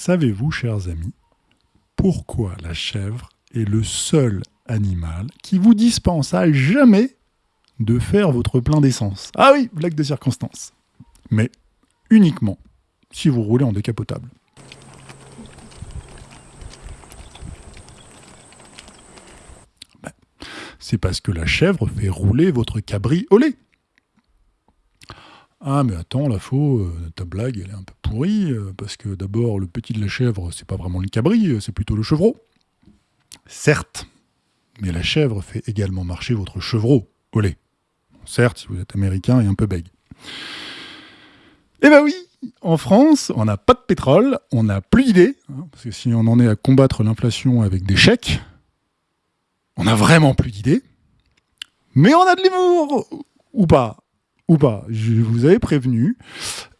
Savez-vous, chers amis, pourquoi la chèvre est le seul animal qui vous dispense à jamais de faire votre plein d'essence? Ah oui, blague de circonstance. Mais uniquement si vous roulez en décapotable. Ben, c'est parce que la chèvre fait rouler votre cabri au lait. Ah mais attends, la faux, euh, ta blague elle est un peu pourrie, euh, parce que d'abord le petit de la chèvre c'est pas vraiment le cabri, euh, c'est plutôt le chevreau. Certes, mais la chèvre fait également marcher votre chevreau au lait. Certes, vous êtes américain et un peu bègue. Eh ben oui, en France, on n'a pas de pétrole, on n'a plus d'idées, hein, parce que si on en est à combattre l'inflation avec des chèques, on n'a vraiment plus d'idées, mais on a de l'humour, ou pas? Ou pas. Je vous avais prévenu.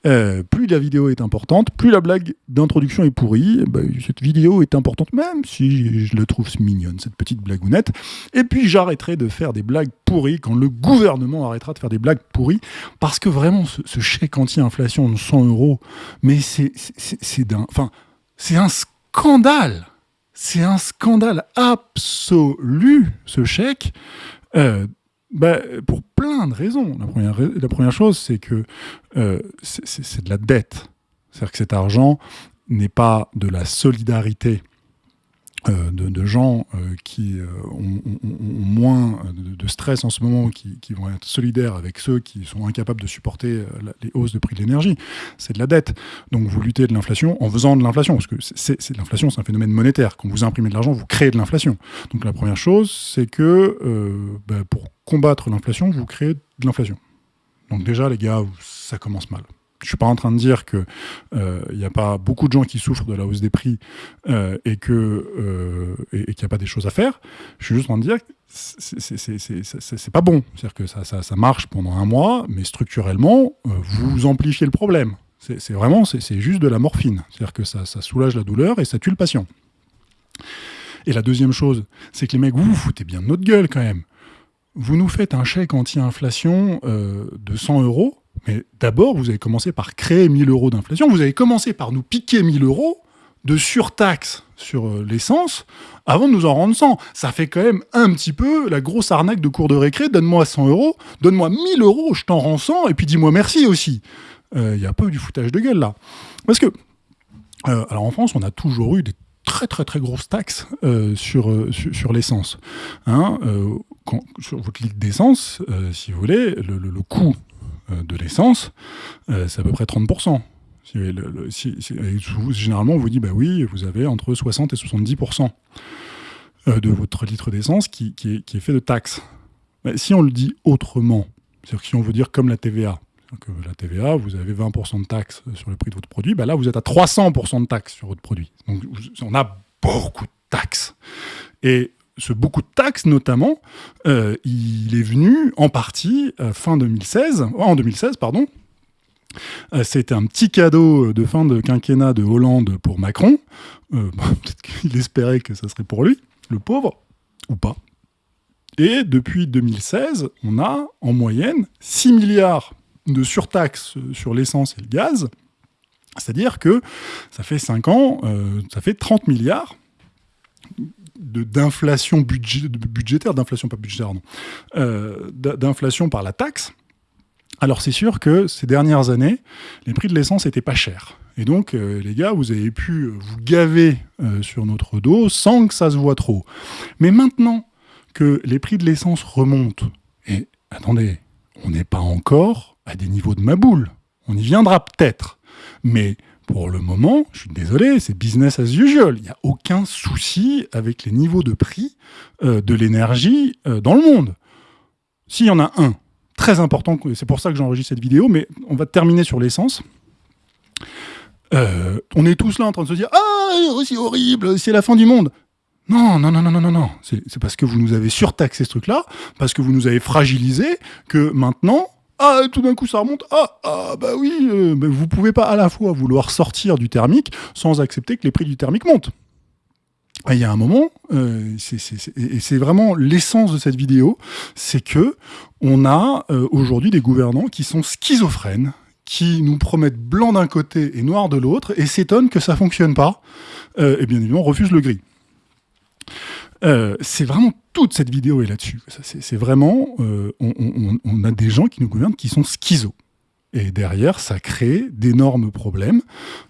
Euh, plus la vidéo est importante, plus la blague d'introduction est pourrie. Bah, cette vidéo est importante, même si je la trouve mignonne, cette petite blagounette. Et puis j'arrêterai de faire des blagues pourries quand le gouvernement arrêtera de faire des blagues pourries. Parce que vraiment, ce, chèque anti-inflation de 100 euros, mais c'est c'est un scandale. C'est un scandale absolu, ce chèque. Euh, bah, Pour plein de raisons. La première, chose, c'est que euh, c'est de la dette. C'est-à-dire que cet argent n'est pas de la solidarité euh, de, gens euh, qui ont, moins de, stress en ce moment, qui, vont être solidaires avec ceux qui sont incapables de supporter les hausses de prix de l'énergie. C'est de la dette. Donc vous luttez de l'inflation en faisant de l'inflation, parce que c'est l'inflation, c'est un phénomène monétaire. Quand vous imprimez de l'argent, vous créez de l'inflation. Donc la première chose, c'est que bah, pour combattre l'inflation, vous créez de l'inflation. Donc déjà, les gars, ça commence mal. Je suis pas en train de dire qu'il n'y euh, a pas beaucoup de gens qui souffrent de la hausse des prix euh, et qu'il euh, n'y a pas des choses à faire. Je suis juste en train de dire que c'est pas bon. C'est-à-dire que ça, ça, marche pendant un mois, mais structurellement, vous amplifiez le problème. C'est vraiment, c'est juste de la morphine. C'est-à-dire que ça, ça soulage la douleur et ça tue le patient. Et la deuxième chose, c'est que les mecs, vous vous foutez bien de notre gueule quand même. Vous nous faites un chèque anti-inflation de 100 euros, mais d'abord, vous avez commencé par créer 1000 euros d'inflation. Vous avez commencé par nous piquer 1000 euros de surtaxe sur euh, l'essence avant de nous en rendre 100. Ça fait quand même un petit peu la grosse arnaque de cours de récré. Donne-moi 100 euros, donne-moi 1000 euros, je t'en rends 100, et puis dis-moi merci aussi. Il euh, y a un peu du foutage de gueule là. Parce que, euh, alors en France, on a toujours eu des très très très grosses taxes sur, sur, l'essence. Hein, sur votre litre d'essence, si vous voulez, le, le, coût euh, de l'essence, euh, c'est à peu près 30%. généralement, on vous dit, bah oui, vous avez entre 60 et 70% euh, de votre litre d'essence qui, est, fait de taxes. Si on le dit autrement, c'est-à-dire si on veut dire comme la TVA, que la TVA, vous avez 20% de taxes sur le prix de votre produit, bah là, vous êtes à 300% de taxes sur votre produit. Donc, on a beaucoup de taxes. Et ce beaucoup de taxes notamment, euh, il est venu en partie euh, fin 2016, en 2016 pardon. Euh, c'était un petit cadeau de fin de quinquennat de Hollande pour Macron. Peut-être qu'il espérait que ça serait pour lui, le pauvre, ou pas. Et depuis 2016, on a en moyenne 6 milliards de surtaxes sur l'essence et le gaz. C'est-à-dire que ça fait 5 ans, ça fait 30 milliards d'inflation budgétaire, d'inflation pas budgétaire, non, euh, d'inflation par la taxe, alors c'est sûr que ces dernières années, les prix de l'essence n'étaient pas chers. Et donc, euh, les gars, vous avez pu vous gaver euh, sur notre dos sans que ça se voit trop. Mais maintenant que les prix de l'essence remontent, et attendez, on n'est pas encore à des niveaux de maboule. On y viendra peut-être. Mais pour le moment, je suis désolé, c'est business as usual. Il n'y a aucun souci avec les niveaux de prix euh, de l'énergie euh, dans le monde. S'il y en a un, très important, c'est pour ça que j'enregistre cette vidéo, mais on va terminer sur l'essence. Euh, on est tous là en train de se dire « Ah, c'est horrible, c'est la fin du monde !» Non, non, non, non, non, non, non. C'est parce que vous nous avez surtaxé ce truc-là, parce que vous nous avez fragilisé, que maintenant, ah, tout d'un coup ça remonte, ah, ah bah oui, euh, vous pouvez pas à la fois vouloir sortir du thermique sans accepter que les prix du thermique montent. Il y a un moment, euh, et c'est vraiment l'essence de cette vidéo, c'est que on a euh, aujourd'hui des gouvernants qui sont schizophrènes, qui nous promettent blanc d'un côté et noir de l'autre, et s'étonnent que ça fonctionne pas, euh, et bien évidemment refusent le gris. C'est vraiment toute cette vidéo est là-dessus. C'est vraiment, euh, on, on, a des gens qui nous gouvernent qui sont schizos. Et derrière, ça crée d'énormes problèmes.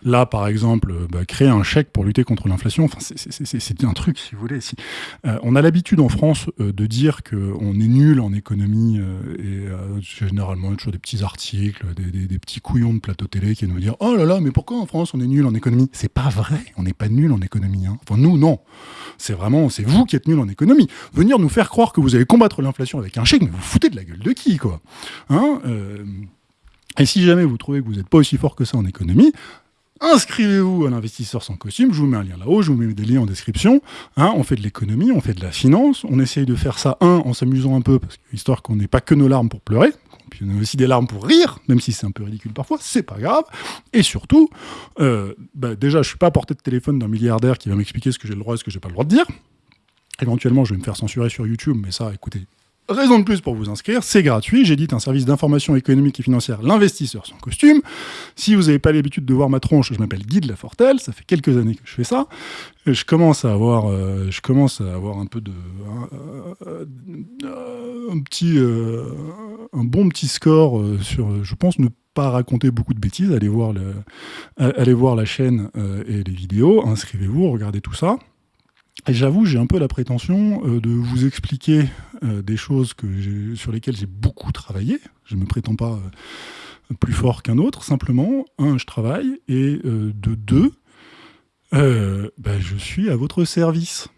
Là, par exemple, bah, créer un chèque pour lutter contre l'inflation, enfin, c'est un truc, si vous voulez. Si, euh, on a l'habitude en France euh, de dire qu'on est nul en économie, euh, et généralement, toujours des petits articles, des, des, petits couillons de plateau télé qui nous dire « Oh là là, mais pourquoi en France on est nul en économie ?» C'est pas vrai, on n'est pas nul en économie. Hein. Enfin, nous, non. C'est vraiment, c'est vous qui êtes nul en économie. Venir nous faire croire que vous allez combattre l'inflation avec un chèque, mais vous foutez de la gueule de qui, quoi? Hein et si jamais vous trouvez que vous n'êtes pas aussi fort que ça en économie, inscrivez-vous à l'investisseur sans costume, je vous mets un lien là-haut, je vous mets des liens en description, hein, on fait de l'économie, on fait de la finance, on essaye de faire ça, un, en s'amusant un peu, parce que, histoire qu'on n'ait pas que nos larmes pour pleurer, puis on a aussi des larmes pour rire, même si c'est un peu ridicule parfois, c'est pas grave, et surtout, euh, bah, déjà, je suis pas à portée de téléphone d'un milliardaire qui va m'expliquer ce que j'ai le droit et ce que j'ai pas le droit de dire, éventuellement je vais me faire censurer sur YouTube, mais ça, écoutez, Raison de plus pour vous inscrire, c'est gratuit. J'édite un service d'information économique et financière, l'investisseur sans costume. Si vous n'avez pas l'habitude de voir ma tronche, je m'appelle Guy de la Fortelle. Ça fait quelques années que je fais ça. je commence à avoir, euh, je commence à avoir un peu de, un, petit, euh, un bon petit score euh, sur, je pense ne pas raconter beaucoup de bêtises. Allez voir, le, allez voir la chaîne et les vidéos. Inscrivez-vous, regardez tout ça. Et j'avoue, j'ai un peu la prétention euh, de vous expliquer euh, des choses que sur lesquelles j'ai beaucoup travaillé. Je ne me prétends pas euh, plus fort qu'un autre. Simplement, un, je travaille, et de deux, ben, je suis à votre service.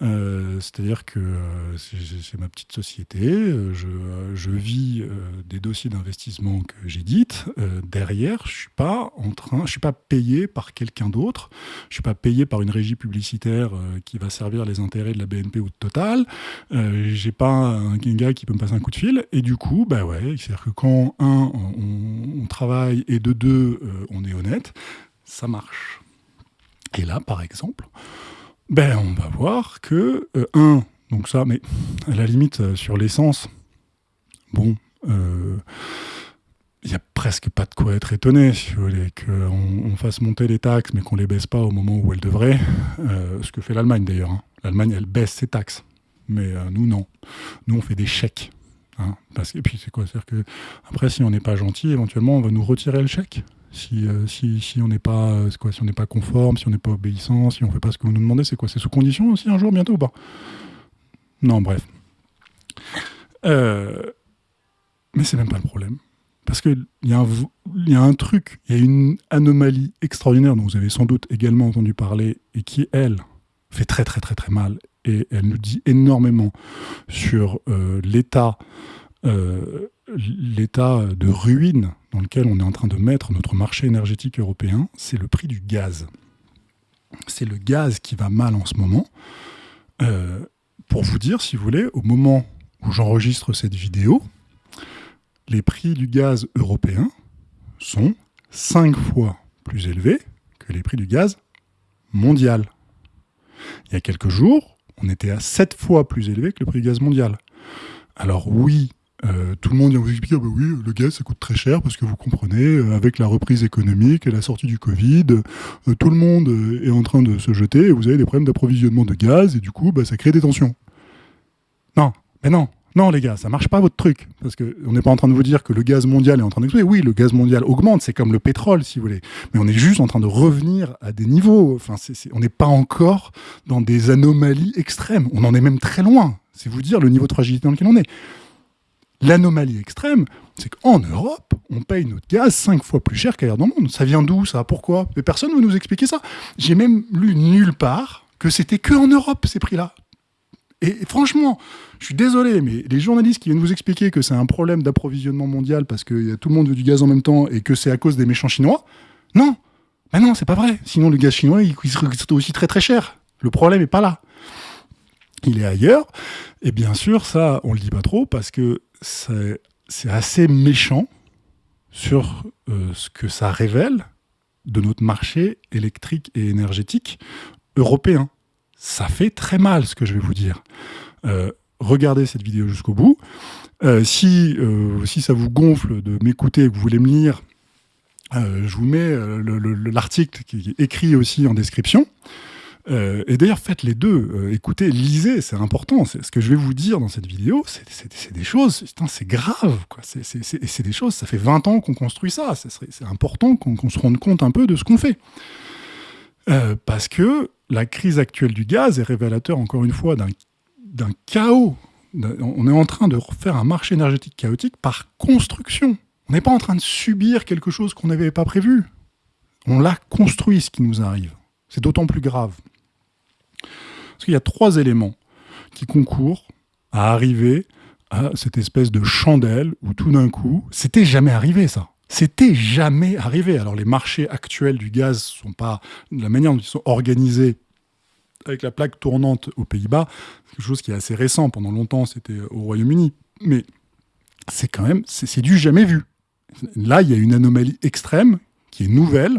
Euh, c'est-à-dire que euh, c'est ma petite société, euh, je, vis des dossiers d'investissement que j'édite. derrière, je suis pas en train, je suis pas payé par quelqu'un d'autre. Je suis pas payé par une régie publicitaire qui va servir les intérêts de la BNP ou de Total. J'ai pas un, gars qui peut me passer un coup de fil. Et du coup, bah ouais, c'est-à-dire que quand un, on, on, travaille et de deux, on est honnête, ça marche. Et là, par exemple, ben, on va voir que, euh, un, donc ça, mais à la limite, euh, sur l'essence, bon, il euh, n'y a presque pas de quoi être étonné, si vous voulez, qu'on on fasse monter les taxes, mais qu'on les baisse pas au moment où elles devraient, ce que fait l'Allemagne d'ailleurs. Hein. L'Allemagne, elle baisse ses taxes, mais nous, non. Nous, on fait des chèques. Hein, parce, et puis, c'est quoi? C'est-à-dire que, après, si on n'est pas gentil, éventuellement, on va nous retirer le chèque euh, si, on n'est pas, euh, si on n'est pas conforme, si on n'est pas obéissant, si on ne fait pas ce que vous nous demandez, c'est quoi C'est sous condition aussi un jour, bientôt ou pas? Non, bref. Euh, mais c'est même pas le problème. Parce qu'il y, a un, truc, il y a une anomalie extraordinaire dont vous avez sans doute également entendu parler et qui, elle, fait très très très très mal et elle nous dit énormément sur l'état l'état de ruine dans lequel on est en train de mettre notre marché énergétique européen, c'est le prix du gaz. C'est le gaz qui va mal en ce moment. Euh, pour vous dire, si vous voulez, au moment où j'enregistre cette vidéo, les prix du gaz européen sont 5 fois plus élevés que les prix du gaz mondial. Il y a quelques jours, on était à 7 fois plus élevé que le prix du gaz mondial. Alors oui, euh, tout le monde vient vous expliquer, ah bah oui, le gaz ça coûte très cher parce que vous comprenez, euh, avec la reprise économique et la sortie du Covid, euh, tout le monde est en train de se jeter et vous avez des problèmes d'approvisionnement de gaz et du coup bah, ça crée des tensions. Non, mais non, non les gars, ça marche pas votre truc. Parce qu'on n'est pas en train de vous dire que le gaz mondial est en train d'exploser. Oui, le gaz mondial augmente, c'est comme le pétrole si vous voulez. Mais on est juste en train de revenir à des niveaux. Enfin, on n'est pas encore dans des anomalies extrêmes. On en est même très loin. C'est vous dire le niveau de fragilité dans lequel on est. L'anomalie extrême, c'est qu'en Europe, on paye notre gaz cinq fois plus cher qu'ailleurs dans le monde. Ça vient d'où, ça? Pourquoi? Mais personne ne veut nous expliquer ça. J'ai même lu nulle part que c'était que en Europe, ces prix-là. Et, franchement, je suis désolé, mais les journalistes qui viennent vous expliquer que c'est un problème d'approvisionnement mondial parce que tout le monde veut du gaz en même temps et que c'est à cause des méchants chinois, non, ben non, c'est pas vrai. Sinon, le gaz chinois, il, serait aussi très très cher. Le problème n'est pas là. Il est ailleurs. Et bien sûr, ça, on le dit pas trop parce que c'est assez méchant sur euh, ce que ça révèle de notre marché électrique et énergétique européen. Ça fait très mal ce que je vais vous dire. Euh, regardez cette vidéo jusqu'au bout. Euh, si, si ça vous gonfle de m'écouter et que vous voulez me lire, je vous mets l'article qui est écrit aussi en description. Euh, et d'ailleurs, faites les deux. Euh, écoutez, lisez, c'est important. Ce que je vais vous dire dans cette vidéo, c'est des choses, c'est grave. C'est des choses, ça fait 20 ans qu'on construit ça. C'est important qu'on se rende compte un peu de ce qu'on fait. Euh, parce que la crise actuelle du gaz est révélateur, encore une fois, d'un chaos. On est en train de refaire un marché énergétique chaotique par construction. On n'est pas en train de subir quelque chose qu'on n'avait pas prévu. On l'a construit, ce qui nous arrive. C'est d'autant plus grave. Parce qu'il y a trois éléments qui concourent à arriver à cette espèce de chandelle où tout d'un coup, c'était jamais arrivé ça. C'était jamais arrivé. Alors les marchés actuels du gaz sont pas la manière dont ils sont organisés avec la plaque tournante aux Pays-Bas, quelque chose qui est assez récent. Pendant longtemps, c'était au Royaume-Uni, mais c'est quand même c'est du jamais vu. Là, il y a une anomalie extrême qui est nouvelle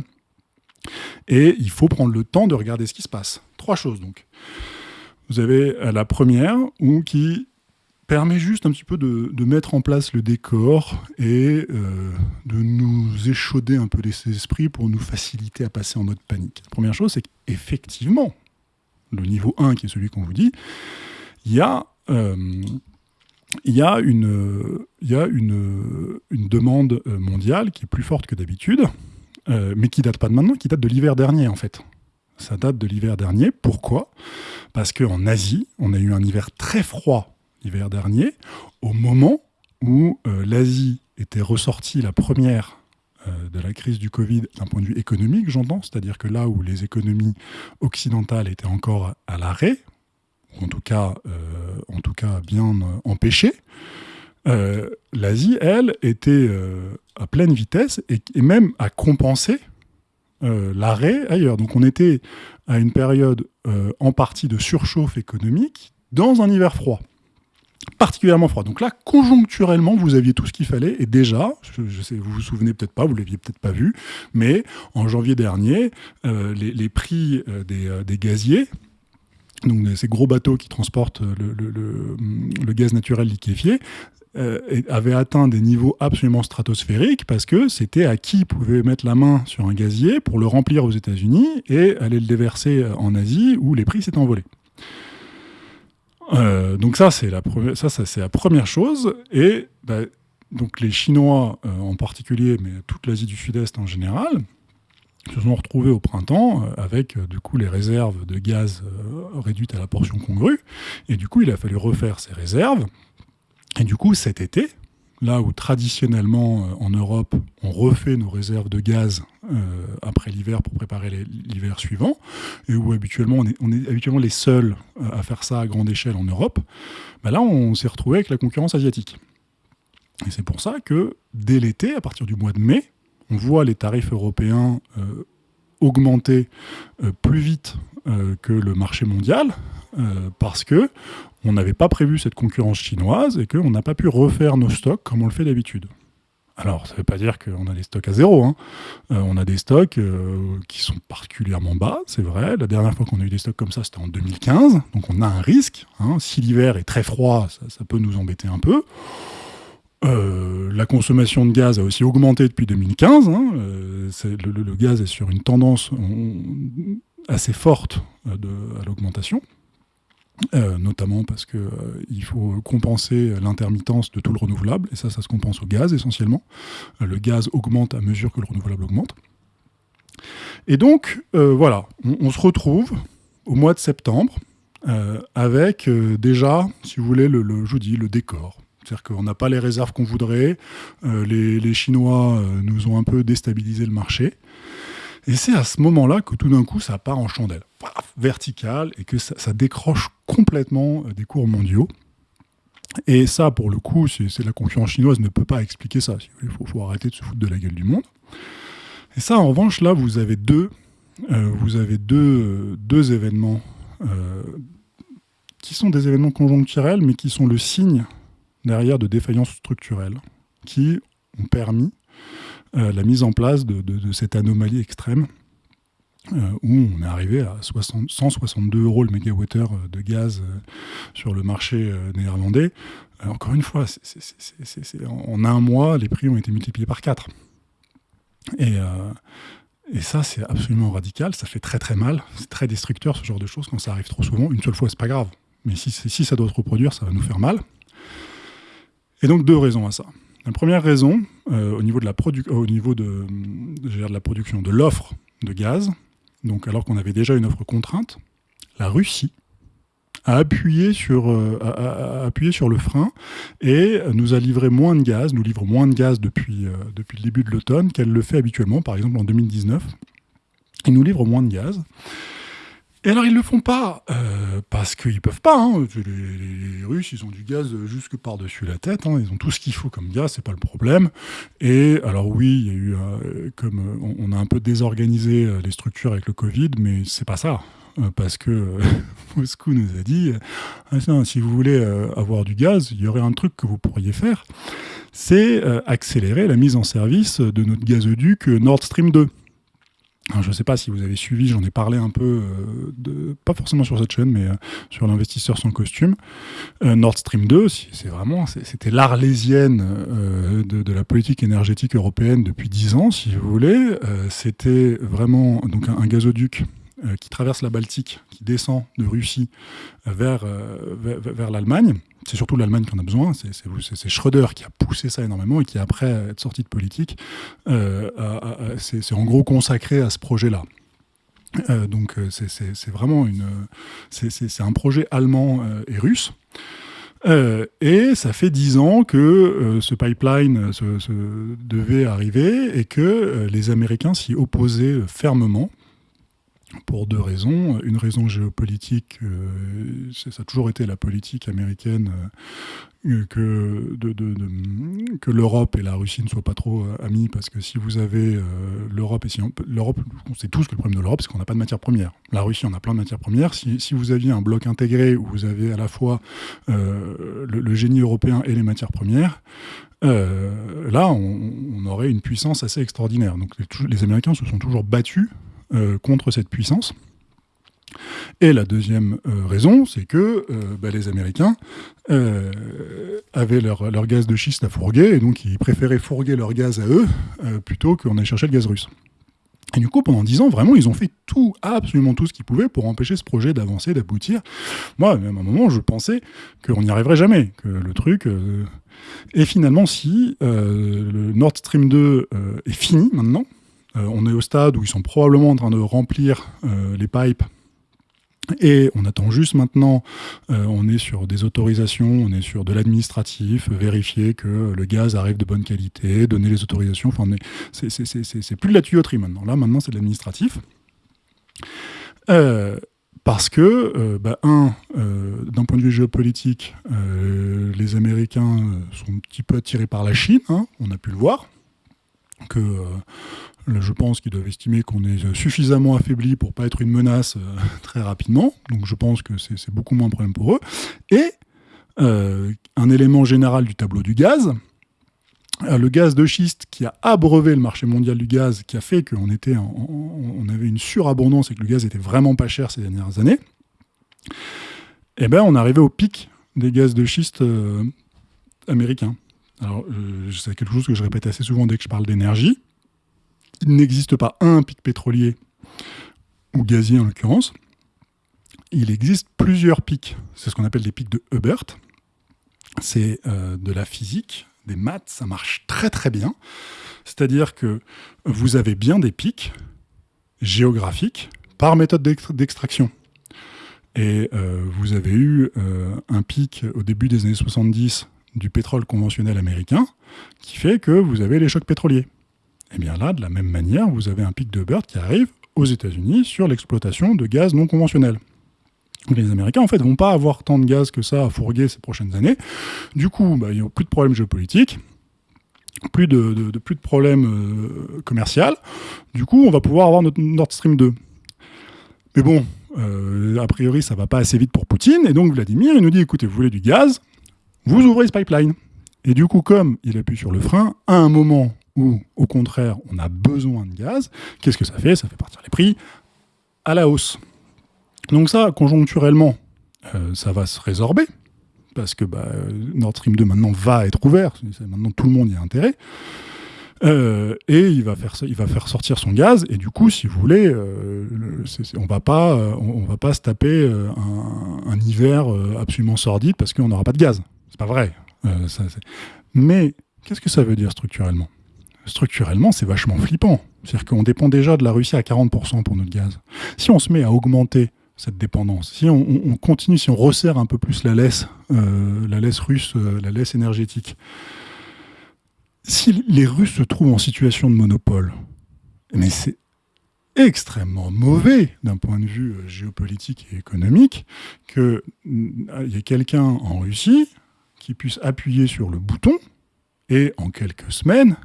et il faut prendre le temps de regarder ce qui se passe. Trois choses donc. Vous avez euh, la première, ou qui permet juste un petit peu de, mettre en place le décor et euh, de nous échauder un peu les esprits pour nous faciliter à passer en mode panique. La première chose, c'est qu'effectivement, le niveau 1, qui est celui qu'on vous dit, il y a, euh, une, demande mondiale qui est plus forte que d'habitude, mais qui date pas de maintenant, qui date de l'hiver dernier en fait. Ça date de l'hiver dernier. Pourquoi? Parce qu'en Asie, on a eu un hiver très froid l'hiver dernier, au moment où euh, l'Asie était ressortie la première euh, de la crise du Covid d'un point de vue économique, j'entends, c'est-à-dire que là où les économies occidentales étaient encore à l'arrêt, ou en tout cas, euh, bien empêchées, l'Asie, elle, était à pleine vitesse et, même a compensé euh, l'arrêt ailleurs. Donc on était à une période euh, en partie de surchauffe économique dans un hiver froid particulièrement froid. Donc là, conjoncturellement, vous aviez tout ce qu'il fallait. Et déjà, je, sais, vous vous souvenez peut-être pas, vous l'aviez peut-être pas vu, mais en janvier dernier, euh, les, prix des, gaziers, donc ces gros bateaux qui transportent le gaz naturel liquéfié, euh, avait atteint des niveaux absolument stratosphériques parce que c'était à qui pouvait mettre la main sur un gazier pour le remplir aux États-Unis et aller le déverser en Asie où les prix s'étaient envolés. Euh, donc ça c'est la première, chose et bah, donc les Chinois euh, en particulier, mais toute l'Asie du Sud-Est en général, se sont retrouvés au printemps avec du coup les réserves de gaz réduites à la portion congrue et du coup il a fallu refaire ces réserves et du coup, cet été, là où traditionnellement euh, en Europe, on refait nos réserves de gaz euh, après l'hiver pour préparer l'hiver suivant, et où habituellement on est, habituellement les seuls euh, à faire ça à grande échelle en Europe, bah là on s'est retrouvé avec la concurrence asiatique. Et c'est pour ça que dès l'été, à partir du mois de mai, on voit les tarifs européens augmenter plus vite que le marché mondial, parce que on n'avait pas prévu cette concurrence chinoise et qu'on n'a pas pu refaire nos stocks comme on le fait d'habitude. Alors, ça ne veut pas dire qu'on a des stocks à zéro. Hein. Euh, on a des stocks euh, qui sont particulièrement bas, c'est vrai. La dernière fois qu'on a eu des stocks comme ça, c'était en 2015. Donc, on a un risque. Hein. Si l'hiver est très froid, ça, peut nous embêter un peu. Euh, la consommation de gaz a aussi augmenté depuis 2015. Hein. Le, gaz est sur une tendance assez forte à l'augmentation. Euh, notamment parce qu'il euh, faut compenser l'intermittence de tout le renouvelable, et ça, ça se compense au gaz essentiellement. Euh, le gaz augmente à mesure que le renouvelable augmente. Et donc, voilà, on, se retrouve au mois de septembre avec déjà, si vous voulez, le, je vous dis, le décor. C'est-à-dire qu'on n'a pas les réserves qu'on voudrait, les, les, Chinois nous ont un peu déstabilisé le marché, et c'est à ce moment-là que tout d'un coup, ça part en chandelle, verticale, et que ça, décroche complètement euh, des cours mondiaux. Et ça, pour le coup, c'est la concurrence chinoise ne peut pas expliquer ça. Il faut, arrêter de se foutre de la gueule du monde. Et ça, en revanche, là, vous avez deux, euh, vous avez deux, deux événements euh, qui sont des événements conjoncturels, mais qui sont le signe derrière de défaillances structurelles, qui ont permis euh, la mise en place de, cette anomalie extrême euh, où on est arrivé à 162 euros le mégawattheure euh, de gaz sur le marché néerlandais. encore une fois, en un mois, les prix ont été multipliés par 4. Et, ça, c'est absolument radical, ça fait très très mal, c'est très destructeur ce genre de choses quand ça arrive trop souvent. Une seule fois, c'est pas grave, mais si, si ça doit se reproduire, ça va nous faire mal. Et donc deux raisons à ça. La première raison, euh, au niveau, de la, au niveau de, de la production, de l'offre de gaz, donc alors qu'on avait déjà une offre contrainte, la Russie a appuyé sur, euh, a, appuyé sur le frein et nous a livré moins de gaz, nous livre moins de gaz depuis, euh, depuis le début de l'automne qu'elle le fait habituellement, par exemple en 2019. Il nous livre moins de gaz. Et alors ils le font pas euh, parce qu'ils peuvent pas. Hein. Les, Russes, ils ont du gaz jusque par-dessus la tête. Hein. Ils ont tout ce qu'il faut comme gaz, c'est pas le problème. Et alors oui, il y a eu euh, comme on, a un peu désorganisé euh, les structures avec le Covid, mais c'est pas ça. Parce que Moscou nous a dit, ah, si vous voulez avoir du gaz, il y aurait un truc que vous pourriez faire, c'est accélérer la mise en service de notre gazoduc Nord Stream 2 je ne sais pas si vous avez suivi, j'en ai parlé un peu, euh, de, pas forcément sur cette chaîne, mais euh, sur l'investisseur sans costume. Euh, Nord Stream 2, c'est vraiment, c'était l'arlésienne de, de, la politique énergétique européenne depuis dix ans, si vous voulez. c'était vraiment donc un gazoduc euh, qui traverse la Baltique, qui descend de Russie euh, vers, euh, vers, l'Allemagne. C'est surtout l'Allemagne qui en a besoin. C'est Schröder qui a poussé ça énormément et qui, après être sorti de politique, c'est en gros consacré à ce projet-là. donc c'est vraiment une, c'est un projet allemand et russe. et ça fait dix ans que ce pipeline devait arriver et que les Américains s'y opposaient fermement pour deux raisons. Une raison géopolitique, euh, ça a toujours été la politique américaine euh, que, de, que l'Europe et la Russie ne soient pas trop euh, amis, parce que si vous avez l'Europe, et si l'Europe, on sait tous que le problème de l'Europe, c'est qu'on n'a pas de matières premières. La Russie, on a plein de matières premières. Si, vous aviez un bloc intégré où vous avez à la fois le, génie européen et les matières premières, là, on, aurait une puissance assez extraordinaire. Donc les, Américains se sont toujours battus euh, contre cette puissance. Et la deuxième euh, raison, c'est que euh, bah, les Américains avaient leur, leur, gaz de schiste à fourguer, et donc ils préféraient fourguer leur gaz à eux plutôt qu'on aille chercher le gaz russe. Et du coup, pendant dix ans, vraiment, ils ont fait tout, absolument tout ce qu'ils pouvaient pour empêcher ce projet d'avancer, d'aboutir. Moi, même à un moment, je pensais qu'on n'y arriverait jamais, que le truc... Et finalement, si le Nord Stream 2 est fini maintenant, euh, on est au stade où ils sont probablement en train de remplir euh, les pipes et on attend juste maintenant, euh, on est sur des autorisations, on est sur de l'administratif, vérifier que le gaz arrive de bonne qualité, donner les autorisations. Enfin, c'est plus de la tuyauterie maintenant. Là, maintenant, c'est de l'administratif. parce que, bah, un, d'un point de vue géopolitique, les Américains sont un petit peu attirés par la Chine, hein, on a pu le voir, je pense qu'ils doivent estimer qu'on est suffisamment affaibli pour pas être une menace euh, très rapidement. Donc je pense que c'est beaucoup moins un problème pour eux. Et euh, un élément général du tableau du gaz, euh, le gaz de schiste qui a abreuvé le marché mondial du gaz, qui a fait qu'on était on avait une surabondance et que le gaz était vraiment pas cher ces dernières années, eh ben on arrivait au pic des gaz de schiste américains. Alors, c'est quelque chose que je répète assez souvent dès que je parle d'énergie il n'existe pas un pic pétrolier, ou gazier en l'occurrence, il existe plusieurs pics. C'est ce qu'on appelle des pics de Hubert. C'est euh, de la physique, des maths, ça marche très très bien. C'est-à-dire que vous avez bien des pics géographiques par méthode d'extraction. Et euh, vous avez eu euh, un pic au début des années 70 du pétrole conventionnel américain qui fait que vous avez les chocs pétroliers. Et eh bien là, de la même manière, vous avez un pic de Bird qui arrive aux États-Unis sur l'exploitation de gaz non conventionnel. Les Américains, en fait, vont pas avoir tant de gaz que ça à fourguer ces prochaines années. Du coup, bah, il n'y a plus de problèmes géopolitiques, plus de, plus de problèmes euh, commerciaux. Du coup, on va pouvoir avoir notre Nord Stream 2. Mais bon, euh, a priori, ça va pas assez vite pour Poutine. Et donc, Vladimir, il nous dit, écoutez, vous voulez du gaz Vous ouvrez ce pipeline. Et du coup, comme il appuie sur le frein, à un moment ou au contraire on a besoin de gaz, qu'est-ce que ça fait? Ça fait partir les prix à la hausse. Donc ça, conjoncturellement, euh, ça va se résorber, parce que bah, Nord Stream 2 maintenant va être ouvert, maintenant tout le monde y a intérêt. Euh, et il va, faire, sortir son gaz, et du coup, si vous voulez, euh, on va va pas se taper un, hiver absolument sordide parce qu'on n'aura pas de gaz. C'est pas vrai. Mais qu'est-ce que ça veut dire structurellement? Structurellement, c'est vachement flippant. C'est-à-dire qu'on dépend déjà de la Russie à 40% pour notre gaz. Si on se met à augmenter cette dépendance. Si on, continue, si on resserre un peu plus la laisse, euh, russe, euh, la laisse énergétique, si les Russes se trouvent en situation de monopole, mais c'est extrêmement mauvais d'un point de vue euh, géopolitique et économique qu'il y ait quelqu'un en Russie qui puisse appuyer sur le bouton et en quelques semaines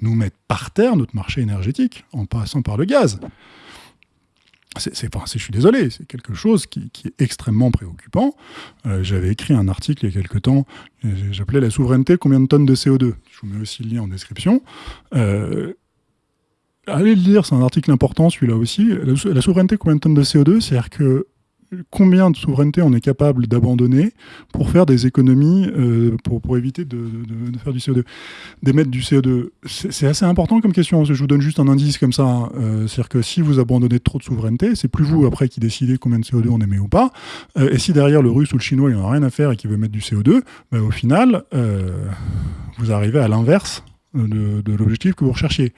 nous mettre par terre notre marché énergétique en passant par le gaz c'est, enfin, je suis désolé, c'est quelque chose qui, est extrêmement préoccupant. Euh, j'avais écrit un article il y a quelque temps, euh, j'appelais la souveraineté combien de tonnes de CO2 Je vous mets aussi le lien en description. Euh, allez le lire, c'est un article important celui-là aussi. La, la, souveraineté combien de tonnes de CO2 C'est-à-dire que combien de souveraineté on est capable d'abandonner pour faire des économies, euh, pour, éviter de, faire du CO2, d'émettre du CO2 C'est assez important comme question. Je vous donne juste un indice comme ça. Hein. Euh, c'est-à-dire que si vous abandonnez trop de souveraineté, c'est plus vous après qui décidez combien de CO2 on émet ou pas. Euh, et si derrière le russe ou le chinois, il n'en a rien à faire et qu'il veut mettre du CO2, ben, au final, vous arrivez à l'inverse de, l'objectif que vous recherchiez.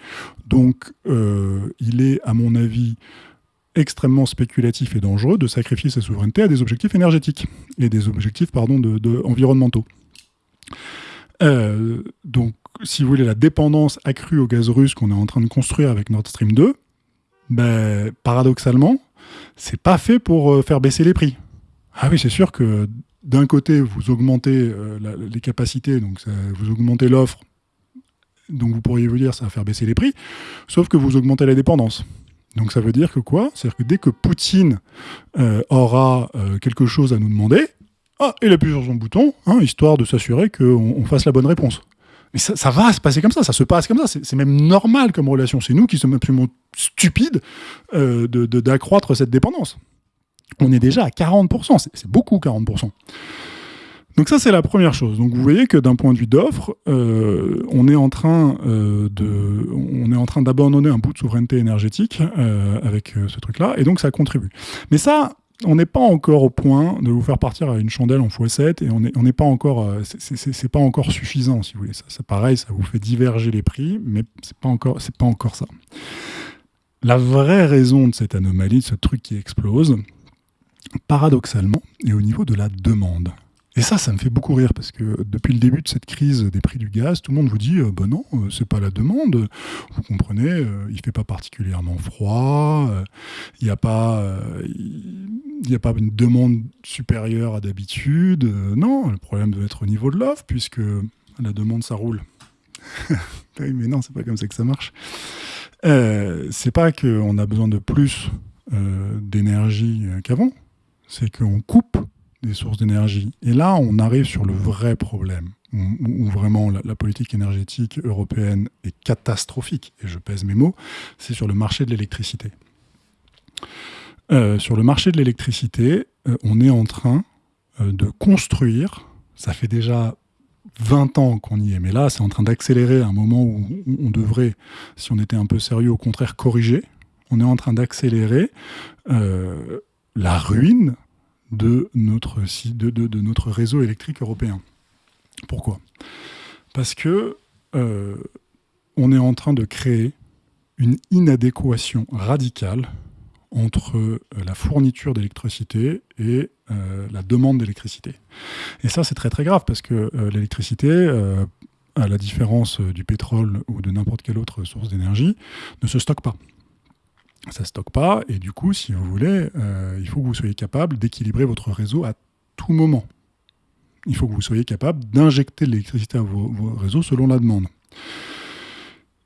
Donc, il est, à mon avis, extrêmement spéculatif et dangereux de sacrifier sa souveraineté à des objectifs énergétiques et des objectifs pardon, de, environnementaux. Euh, donc, si vous voulez, la dépendance accrue au gaz russe qu'on est en train de construire avec Nord Stream 2, ben, paradoxalement, c'est pas fait pour euh, faire baisser les prix. Ah oui, c'est sûr que d'un côté, vous augmentez euh, les capacités, donc vous augmentez l'offre, donc vous pourriez vous dire ça va faire baisser les prix, sauf que vous augmentez la dépendance. Donc ça veut dire que quoi? C'est-à-dire que dès que Poutine euh, aura euh, quelque chose à nous demander, ah, il appuie sur son bouton, hein, histoire de s'assurer qu'on fasse la bonne réponse. Mais ça, va se passer comme ça, ça se passe comme ça, c'est même normal comme relation. C'est nous qui sommes absolument stupides euh, d'accroître cette dépendance. On est déjà à 40%, c'est beaucoup 40%. Donc ça, c'est la première chose. Donc vous voyez que d'un point de vue d'offre, euh, on est en train euh, de, on est en train d'abandonner un bout de souveraineté énergétique euh, avec ce truc-là, et donc ça contribue. Mais ça, on n'est pas encore au point de vous faire partir à une chandelle en x7 et on n'est pas encore, c'est pas encore suffisant si vous voulez. Ça, c'est pareil, ça vous fait diverger les prix, mais c'est pas encore, c'est pas encore ça. La vraie raison de cette anomalie, de ce truc qui explose, paradoxalement, est au niveau de la demande. Et ça, ça me fait beaucoup rire parce que depuis le début de cette crise des prix du gaz, tout le monde vous dit euh, bah non, euh, c'est pas la demande. Vous comprenez, euh, il fait pas particulièrement froid, il n'y a pas, il a pas une demande supérieure à d'habitude. non, le problème doit être au niveau de l'offre puisque la demande ça roule. mais non, c'est pas comme ça que ça marche. c'est pas qu'on a besoin de plus d'énergie qu'avant, c'est qu'on coupe des sources d'énergie. Et là, on arrive sur le vrai problème, où, vraiment la, politique énergétique européenne est catastrophique, et je pèse mes mots, c'est sur le marché de l'électricité. Euh, sur le marché de l'électricité, euh, on est en train euh, de construire, ça fait déjà 20 ans qu'on y est, mais là, c'est en train d'accélérer à un moment où on devrait, si on était un peu sérieux, au contraire, corriger. On est en train d'accélérer la ruine de notre, réseau électrique européen. Pourquoi? Parce que euh, on est en train de créer une inadéquation radicale entre euh, la fourniture d'électricité et euh, la demande d'électricité. Et ça, c'est très très grave parce que l'électricité, à la différence du pétrole ou de n'importe quelle autre source d'énergie, ne se stocke pas ça ne stocke pas, et du coup, si vous voulez, euh, il faut que vous soyez capable d'équilibrer votre réseau à tout moment. Il faut que vous soyez capable d'injecter de l'électricité à vos, réseaux selon la demande.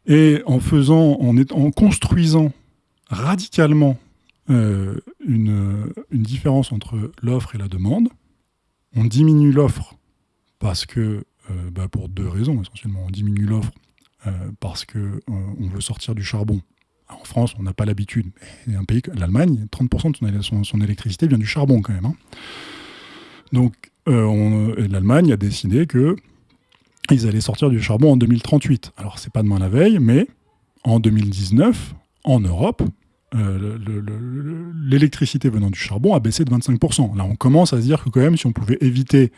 Et en faisant, en, construisant radicalement euh, une, différence entre l'offre et la demande, on diminue l'offre parce que, euh, bah, pour deux raisons essentiellement, on diminue l'offre parce qu'on on veut sortir du charbon en France, on n'a pas l'habitude. Mais un pays, l'Allemagne, 30% de son, électricité vient du charbon quand même. Hein. Donc, euh, l'Allemagne a décidé que ils allaient sortir du charbon en 2038. Alors, c'est pas demain la veille, mais en 2019, en Europe, euh, l'électricité venant du charbon a baissé de 25%. Là, on commence à se dire que quand même, si on pouvait éviter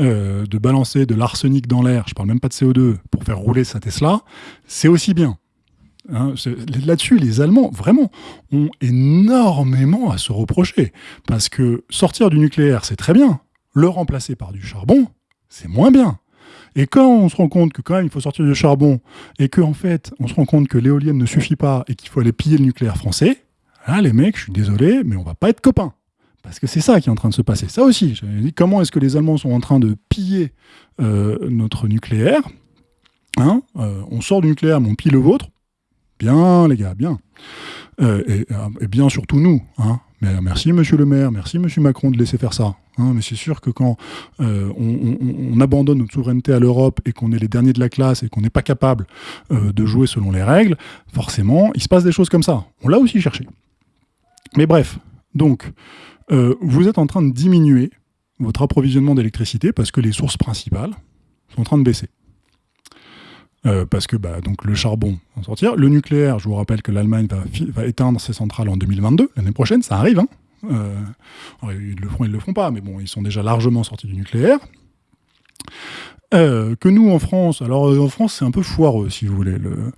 euh, de balancer de l'arsenic dans l'air, je parle même pas de CO2, pour faire rouler sa Tesla, c'est aussi bien. Hein, là-dessus, les Allemands, vraiment, ont énormément à se reprocher. Parce que sortir du nucléaire, c'est très bien. Le remplacer par du charbon, c'est moins bien. Et quand on se rend compte que quand même il faut sortir du charbon et qu'en en fait on se rend compte que l'éolienne ne suffit pas et qu'il faut aller piller le nucléaire français, là les mecs, je suis désolé, mais on va pas être copains. Parce que c'est ça qui est en train de se passer. Ça aussi, dit, comment est-ce que les Allemands sont en train de piller euh, notre nucléaire hein euh, On sort du nucléaire, mais on pille le vôtre. Bien, les gars, bien. Euh, et, bien surtout nous. Hein mais merci Monsieur le maire, merci Monsieur Macron de laisser faire ça. Hein, mais c'est sûr que quand euh, on, abandonne notre souveraineté à l'Europe et qu'on est les derniers de la classe et qu'on n'est pas capable euh, de jouer selon les règles, forcément, il se passe des choses comme ça. On l'a aussi cherché. Mais bref, donc, euh, vous êtes en train de diminuer votre approvisionnement d'électricité parce que les sources principales sont en train de baisser. Parce que bah, donc le charbon va sortir. Le nucléaire, je vous rappelle que l'Allemagne va, éteindre ses centrales en 2022, l'année prochaine, ça arrive. Hein euh, ils le font, ils le font pas, mais bon, ils sont déjà largement sortis du nucléaire. Euh, que nous, en France, alors euh, en France, c'est un peu foireux, si vous voulez. Le,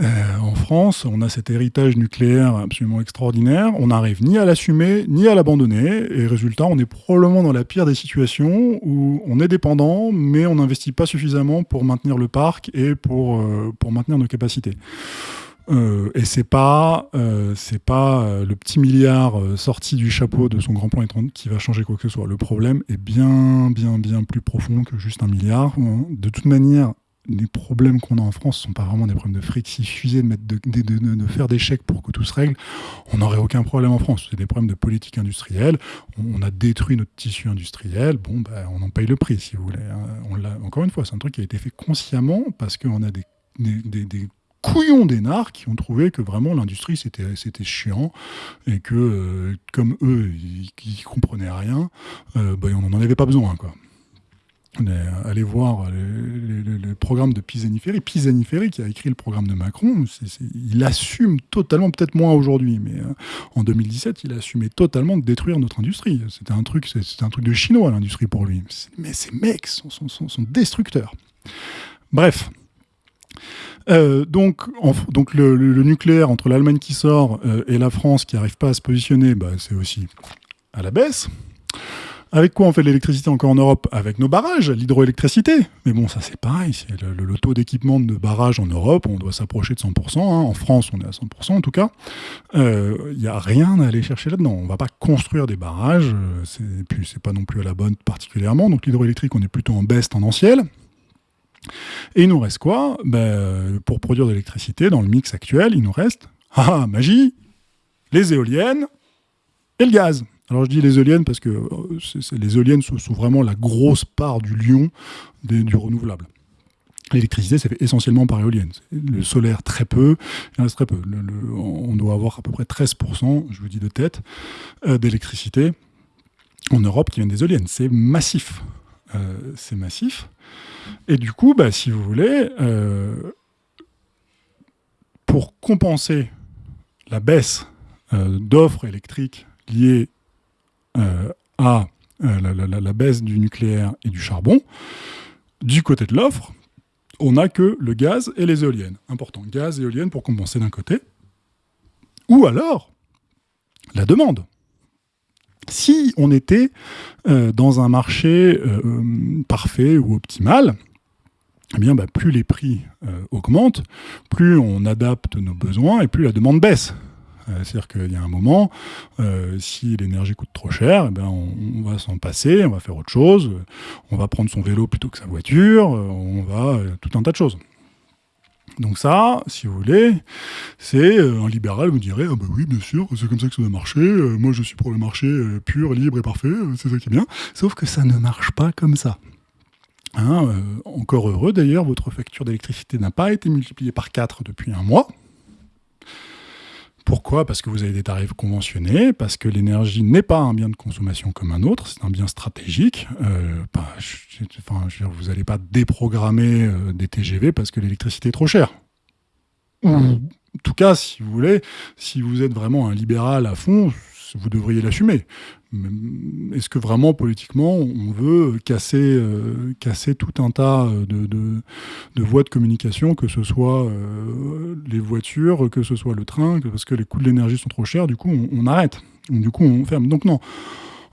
en France, on a cet héritage nucléaire absolument extraordinaire. On n'arrive ni à l'assumer, ni à l'abandonner. Et résultat, on est probablement dans la pire des situations où on est dépendant, mais on n'investit pas suffisamment pour maintenir le parc et pour, pour maintenir nos capacités. Euh, et c'est pas, euh, pas euh, le petit milliard sorti du chapeau de son grand plan qui va changer quoi que ce soit. Le problème est bien, bien, bien plus profond que juste un milliard. Hein. De toute manière, les problèmes qu'on a en France ne sont pas vraiment des problèmes de fric. S'il suffisait de, mettre de, de, faire des chèques pour que tout se règle, on n'aurait aucun problème en France. C'est des problèmes de politique industrielle. On, a détruit notre tissu industriel. Bon, ben, on en paye le prix, si vous voulez. Hein. On encore une fois, c'est un truc qui a été fait consciemment parce qu'on a des, des, des couillons d'énards qui ont trouvé que vraiment l'industrie c'était c'était chiant et que euh, comme eux ils, comprenaient rien, euh, bah, on n'en avait pas besoin quoi. Allez voir le programme de Pisani-Ferry. Pisani-Ferry qui a écrit le programme de Macron, il assume totalement, peut-être moins aujourd'hui, mais euh, en 2017, il a assumé totalement de détruire notre industrie. C'était un truc, un truc de chinois l'industrie pour lui. Mais ces mecs sont, sont, destructeurs. Bref, euh, donc, donc le, nucléaire entre l'Allemagne qui sort euh, et la France qui n'arrive pas à se positionner, bah, c'est aussi à la baisse. Avec quoi on fait de l'électricité encore en Europe? Avec nos barrages, l'hydroélectricité. Mais bon, ça c'est pareil, c'est le, taux d'équipement de barrages en Europe, on doit s'approcher de 100%. Hein. En France, on est à 100% en tout cas. Il euh, n'y a rien à aller chercher là-dedans. On ne va pas construire des barrages, et puis c'est pas non plus à la bonne particulièrement. Donc l'hydroélectrique, on est plutôt en baisse tendancielle. Et il nous reste quoi? Ben, Pour produire de l'électricité, dans le mix actuel, il nous reste, ah, magie, les éoliennes et le gaz. Alors je dis les éoliennes parce que euh, les éoliennes sont, vraiment la grosse part du lion du renouvelable. L'électricité, c'est fait essentiellement par éolienne. Le solaire, très peu. Très peu. on doit avoir à peu près 13%, je vous dis de tête, euh, d'électricité en Europe qui vient des éoliennes. C'est massif. Euh, c'est massif. Et du coup, bah, si vous voulez, pour compenser la baisse d'offres électriques liées à la, baisse du nucléaire et du charbon, du côté de l'offre, on n'a que le gaz et les éoliennes. Important, gaz et éoliennes pour compenser d'un côté. Ou alors, la demande. Si on était euh, dans un marché euh, parfait ou optimal, eh bien, bah, plus les prix euh, augmentent, plus on adapte nos besoins et plus la demande baisse. C'est-à-dire qu'il y a un moment, si l'énergie coûte trop cher, eh bien, on, va s'en passer, on va faire autre chose, on va prendre son vélo plutôt que sa voiture, on va tout un tas de choses. Donc ça, si vous voulez, c'est euh, un libéral vous dirait ah bah oui bien sûr c'est comme ça que ça doit marcher. Euh, moi je suis pour le marché euh, pur, libre et parfait. c'est ça qui est bien. Sauf que ça ne marche pas comme ça. Hein, encore heureux d'ailleurs, votre facture d'électricité n'a pas été multipliée par 4 depuis un mois. Pourquoi? Parce que vous avez des tarifs conventionnés, parce que l'énergie n'est pas un bien de consommation comme un autre, c'est un bien stratégique. Euh, bah, enfin, vous n'allez pas déprogrammer euh, des TGV parce que l'électricité est trop chère. Ou, en tout cas, si vous voulez, si vous êtes vraiment un libéral à fond, vous devriez l'assumer. Est-ce que vraiment politiquement on veut casser, euh, casser tout un tas de, de, voies de communication, que ce soit euh, les voitures, que ce soit le train, parce que les coûts de l'énergie sont trop chers, du coup on, arrête, du coup on ferme. Donc non,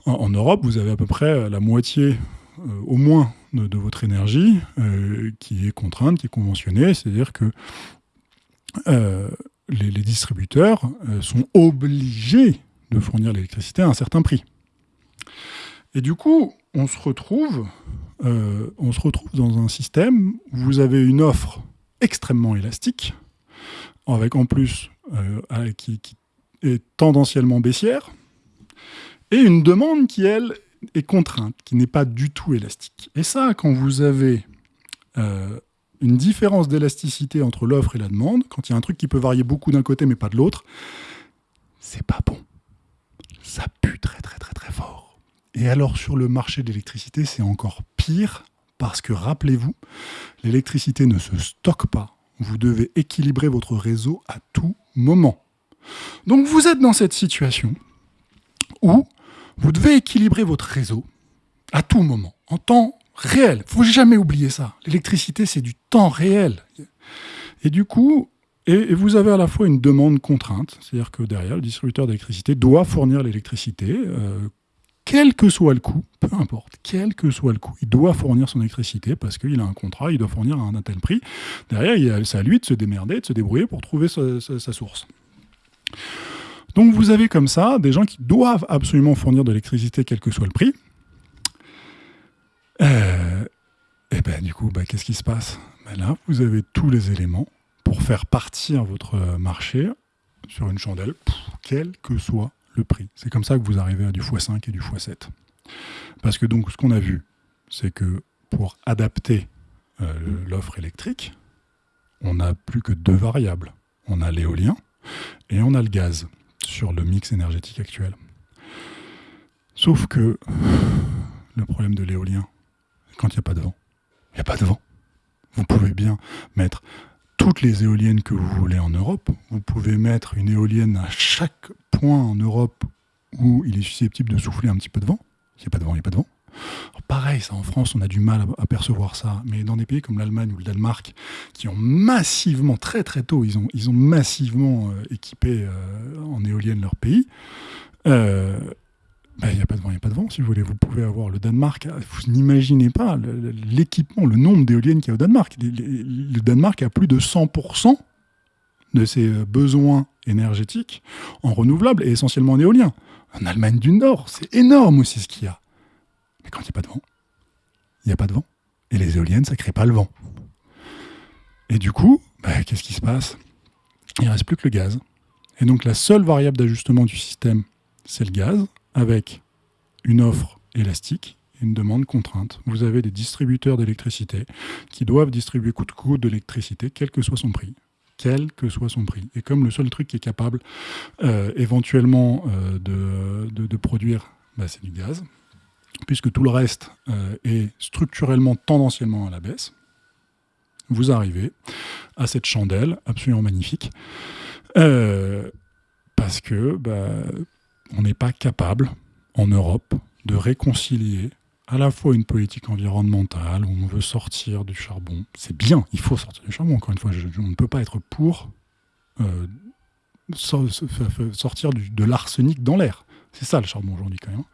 en, Europe vous avez à peu près la moitié euh, au moins de, votre énergie qui est contrainte, qui est conventionnée, c'est-à-dire que les, distributeurs sont obligés de fournir l'électricité à un certain prix. Et du coup, on se retrouve, euh, on se retrouve dans un système où vous avez une offre extrêmement élastique, avec en plus euh, qui, est tendanciellement baissière, et une demande qui, elle, est contrainte, qui n'est pas du tout élastique. Et ça, quand vous avez euh, une différence d'élasticité entre l'offre et la demande, quand il y a un truc qui peut varier beaucoup d'un côté mais pas de l'autre, c'est pas bon ça pue très très très très fort. Et alors sur le marché de l'électricité, c'est encore pire parce que rappelez-vous, l'électricité ne se stocke pas. Vous devez équilibrer votre réseau à tout moment. Donc vous êtes dans cette situation où vous devez équilibrer votre réseau à tout moment, en temps réel. Faut jamais oublier ça. L'électricité, c'est du temps réel. Et du coup, et, vous avez à la fois une demande contrainte, c'est-à-dire que derrière, le distributeur d'électricité doit fournir l'électricité, euh, quel que soit le coût, peu importe, quel que soit le coût, il doit fournir son électricité parce qu'il a un contrat, il doit fournir à un tel prix. Derrière, c'est à lui de se démerder, de se débrouiller pour trouver sa, source. Donc vous avez comme ça des gens qui doivent absolument fournir de l'électricité quel que soit le prix. Euh, et ben du coup, ben, qu'est-ce qui se passe? Ben Là, vous avez tous les éléments pour faire partir votre marché sur une chandelle, quel que soit le prix. C'est comme ça que vous arrivez à du x5 et du x7. Parce que donc ce qu'on a vu, c'est que pour adapter euh, l'offre électrique, on n'a plus que deux variables. On a l'éolien et on a le gaz sur le mix énergétique actuel. Sauf que le problème de l'éolien, quand il n'y a pas de vent, il n'y a pas de vent. Vous pouvez bien mettre toutes les éoliennes que vous voulez en Europe. Vous pouvez mettre une éolienne à chaque point en Europe où il est susceptible de souffler un petit peu de vent. S'il n'y a pas de vent, il n'y a pas de vent. pareil, ça en France, on a du mal à, percevoir ça. Mais dans des pays comme l'Allemagne ou le Danemark, qui ont massivement, très très tôt, ils ont, ils ont massivement euh, équipé euh, en éolienne leur pays, euh, ben, il n'y a pas de vent, il n'y a pas de vent, si vous voulez. Vous pouvez avoir le Danemark. Vous n'imaginez pas l'équipement, le nombre d'éoliennes qu'il y a au Danemark. Le Danemark a plus de 100% de ses euh, besoins énergétiques en renouvelables et essentiellement en éolien. En Allemagne du Nord, c'est énorme aussi ce qu'il y a. Mais quand il n'y a pas de vent, il n'y a pas de vent. Et les éoliennes, ça ne crée pas le vent. Et du coup, ben, qu'est-ce qui se passe? Il ne reste plus que le gaz. Et donc la seule variable d'ajustement du système, c'est le gaz avec une offre élastique et une demande contrainte. Vous avez des distributeurs d'électricité qui doivent distribuer coûte que coûte d'électricité, quel que soit son prix quel que soit son prix. Et comme le seul truc qui est capable euh, éventuellement euh, de, produire, bah, c'est du gaz, puisque tout le reste euh, est structurellement tendanciellement à la baisse, vous arrivez à cette chandelle absolument magnifique, parce que bah, on n'est pas capable, en Europe, de réconcilier à la fois une politique environnementale où on veut sortir du charbon. C'est bien, il faut sortir du charbon. Encore une fois, on ne peut pas être pour euh, sortir de l'arsenic dans l'air. C'est ça le charbon aujourd'hui quand même.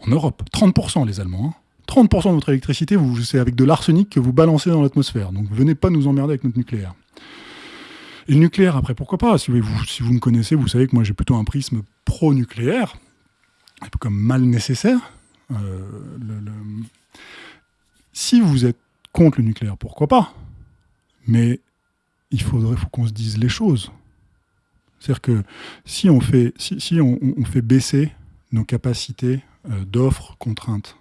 En Europe, 30% les Allemands. 30% hein. de votre électricité, c'est avec de l'arsenic que vous balancez dans l'atmosphère. Donc venez pas nous emmerder avec notre nucléaire. Et le nucléaire, après, pourquoi pas? Si vous, si vous me connaissez, vous savez que moi j'ai plutôt un prisme pro-nucléaire, comme mal nécessaire. Euh, si vous êtes contre le nucléaire, pourquoi pas? Mais il faudrait qu'on se dise les choses. C'est-à-dire que si on fait, baisser nos capacités euh, d'offres contraintes,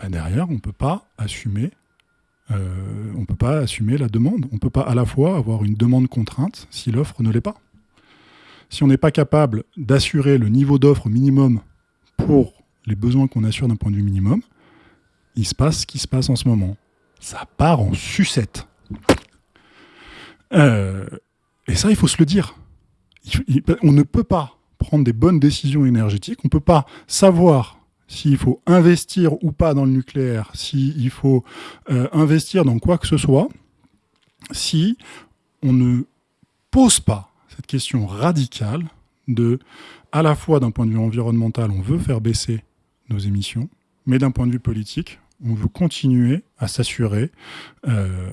ben derrière, on euh, on ne peut pas assumer la demande. On ne peut pas à la fois avoir une demande contrainte si l'offre ne l'est pas. Si on n'est pas capable d'assurer le niveau d'offre minimum pour les besoins qu'on assure d'un point de vue minimum, il se passe ce qui se passe en ce moment. Ça part en sucette. Euh, et ça, il faut se le dire. on ne peut pas prendre des bonnes décisions énergétiques, on ne peut pas savoir s'il faut investir ou pas dans le nucléaire, s'il faut euh, investir dans quoi que ce soit, si on ne pose pas cette question radicale de, à la fois d'un point de vue environnemental, on veut faire baisser nos émissions, mais d'un point de vue politique, on veut continuer à s'assurer euh,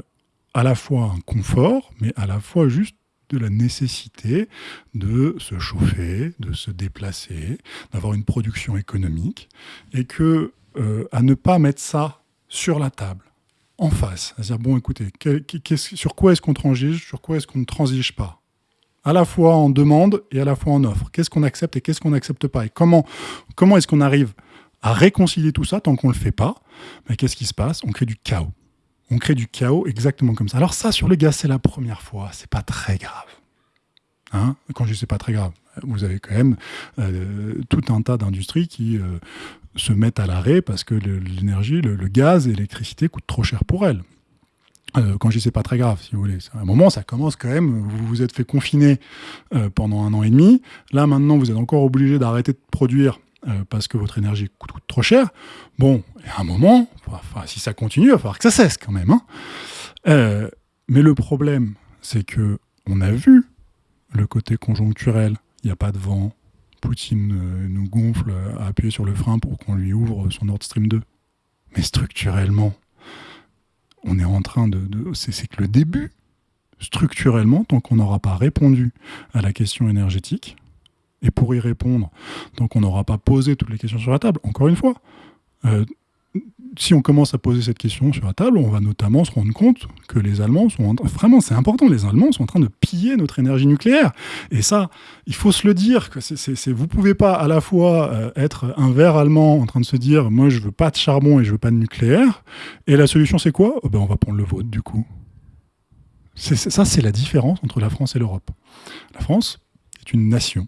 à la fois un confort, mais à la fois juste de la nécessité de se chauffer, de se déplacer, d'avoir une production économique, et que euh, à ne pas mettre ça sur la table, en face, à dire bon écoutez, sur quoi est-ce qu'on transige, sur quoi est-ce qu'on ne transige pas? À la fois en demande et à la fois en offre. Qu'est-ce qu'on accepte et qu'est-ce qu'on n'accepte pas Et comment, comment est-ce qu'on arrive à réconcilier tout ça tant qu'on ne le fait pas? Mais qu'est-ce qui se passe? On crée du chaos on crée du chaos exactement comme ça. Alors ça, sur le gaz, c'est la première fois, c'est pas très grave. Hein? Quand je dis c'est pas très grave, vous avez quand même euh, tout un tas d'industries qui euh, se mettent à l'arrêt parce que l'énergie, le, gaz et l'électricité coûtent trop cher pour elles. Euh, quand je dis c'est pas très grave, si vous voulez. À un moment, ça commence quand même. Vous vous êtes fait confiner pendant un an et demi. Là, maintenant, vous êtes encore obligé d'arrêter de produire euh, parce que votre énergie coûte, trop cher, bon, à un moment, si ça continue, il va falloir que ça cesse quand même. Hein. Euh, mais le problème, c'est que on a vu le côté conjoncturel. Il n'y a pas de vent. Poutine euh, nous gonfle à appuyer sur le frein pour qu'on lui ouvre son Nord Stream 2. Mais structurellement, on est en train de... c'est que le début. Structurellement, tant qu'on n'aura pas répondu à la question énergétique, et pour y répondre, donc on n'aura pas posé toutes les questions sur la table, encore une fois, euh, si on commence à poser cette question sur la table, on va notamment se rendre compte que les Allemands sont vraiment c'est important, les Allemands sont en train de piller notre énergie nucléaire. Et ça, il faut se le dire que c'est, vous pouvez pas à la fois euh, être un vert allemand en train de se dire moi je veux pas de charbon et je veux pas de nucléaire, et la solution c'est quoi? Oh ben on va prendre le vôtre du coup. ça c'est la différence entre la France et l'Europe. La France est une nation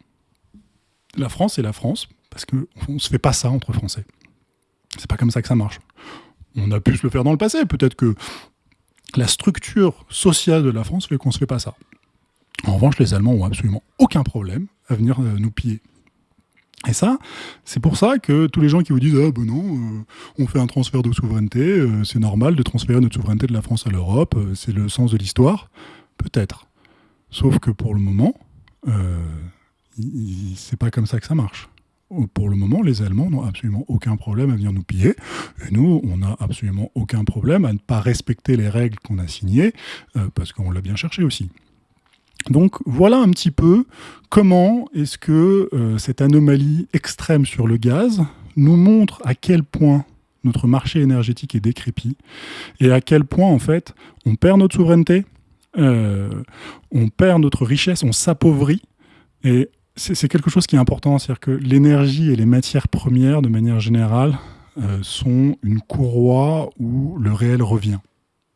la France est la France, parce qu'on ne se fait pas ça entre Français. C'est pas comme ça que ça marche. On a pu se le faire dans le passé, peut-être que la structure sociale de la France fait qu'on ne se fait pas ça. En revanche, les Allemands ont absolument aucun problème à venir euh, nous piller. Et ça, c'est pour ça que tous les gens qui vous disent ah ben non, euh, on fait un transfert de souveraineté, euh, c'est normal de transférer notre souveraineté de la France à l'Europe, c'est le sens de l'histoire, peut-être. Sauf que pour le moment, c'est pas comme ça que ça marche. Pour le moment, les Allemands n'ont absolument aucun problème à venir nous piller. Et nous, on n'a absolument aucun problème à ne pas respecter les règles qu'on a signées, euh, parce qu'on l'a bien cherché aussi. Donc voilà un petit peu comment est-ce que euh, cette anomalie extrême sur le gaz nous montre à quel point notre marché énergétique est décrépit et à quel point en fait on perd notre souveraineté, euh, on perd notre richesse, on s'appauvrit et c'est quelque chose qui est important, c'est-à-dire que l'énergie et les matières premières, de manière générale, euh, sont une courroie où le réel revient.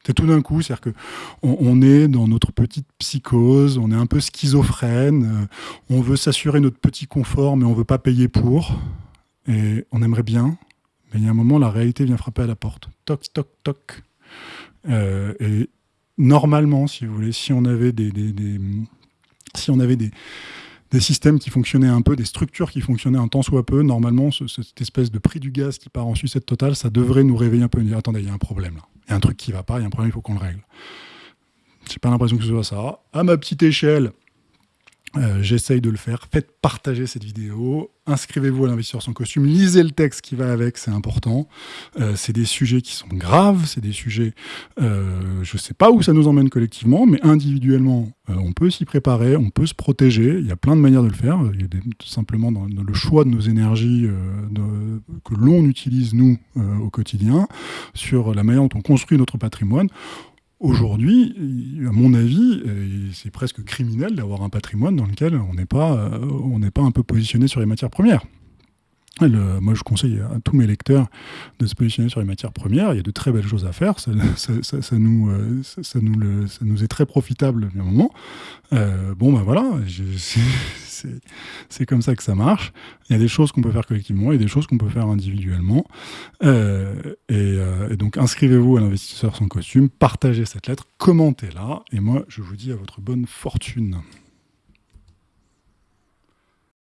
C'est tout d'un coup, c'est-à-dire qu'on on est dans notre petite psychose, on est un peu schizophrène, euh, on veut s'assurer notre petit confort, mais on veut pas payer pour, et on aimerait bien, mais il y a un moment, la réalité vient frapper à la porte. Toc, toc, toc. Euh, et normalement, si vous voulez, si on avait des si on avait des, des systèmes qui fonctionnaient un peu, des structures qui fonctionnaient un temps soit peu, normalement, cette espèce de prix du gaz qui part en sucette totale, ça devrait nous réveiller un peu et dire attendez, il y a un problème là. Il y a un truc qui va pas, il y a un problème, il faut qu'on le règle. J'ai pas l'impression que ce soit ça. À ma petite échelle, euh, j'essaye de le faire. Faites partager cette vidéo. Inscrivez-vous à l'investisseur sans costume. Lisez le texte qui va avec, c'est important. Euh, c'est des sujets qui sont graves. C'est des sujets, euh, je ne sais pas où ça nous emmène collectivement, mais individuellement, on peut s'y préparer, on peut se protéger. Il y a plein de manières de le faire. Il y a tout simplement dans, le choix de nos énergies que l'on utilise, nous, au quotidien, sur la manière dont on construit notre patrimoine. Aujourd'hui, à mon avis, c'est presque criminel d'avoir un patrimoine dans lequel on n'est pas, euh, on pas un peu positionné sur les matières premières. moi, je conseille à tous mes lecteurs de se positionner sur les matières premières. Il y a de très belles choses à faire. Ça, nous, euh, ça, nous, ça est très profitable à un moment. Euh, bon, ben voilà, c'est comme ça que ça marche. Il y a des choses qu'on peut faire collectivement et des choses qu'on peut faire individuellement. Euh, et, et, donc, inscrivez-vous à l'investisseur sans costume, partagez cette lettre, commentez-la. Et moi, je vous dis à votre bonne fortune.